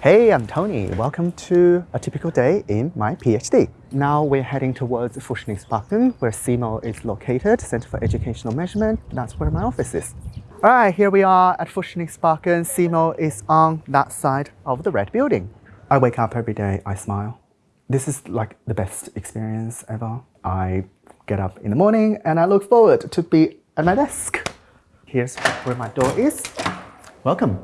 Hey, I'm Tony. Welcome to a typical day in my PhD. Now we're heading towards Forskningsparken, where CEMO is located, Center for Educational Measurement. That's where my office is. All right, here we are at Forskningsparken. CEMO is on that side of the red building. I wake up every day, I smile. This is like the best experience ever. I get up in the morning and I look forward to be at my desk. Here's where my door is. Welcome.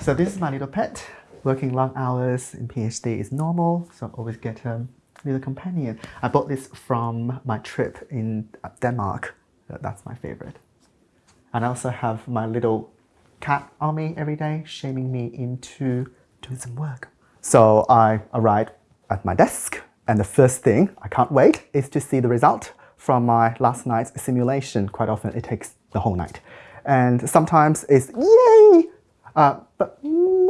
So this is my little pet working long hours in PhD is normal, so I always get a little companion. I bought this from my trip in Denmark. That's my favorite. And I also have my little cat on me every day, shaming me into doing some work. So I arrive at my desk, and the first thing, I can't wait, is to see the result from my last night's simulation. Quite often it takes the whole night. And sometimes it's yay! Uh, but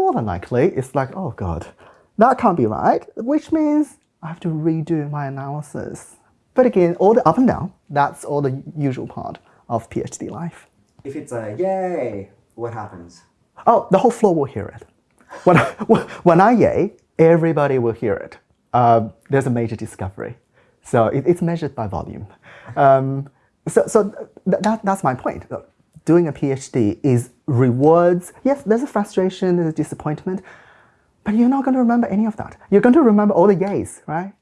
more than likely, it's like, oh God, that can't be right, which means I have to redo my analysis. But again, all the up and down, that's all the usual part of PhD life. If it's a yay, what happens? Oh, the whole floor will hear it. When I, when I yay, everybody will hear it. Uh, there's a major discovery. So it, it's measured by volume. Um, so so th that, that's my point doing a PhD is rewards. Yes, there's a frustration, there's a disappointment, but you're not going to remember any of that. You're going to remember all the yays, right?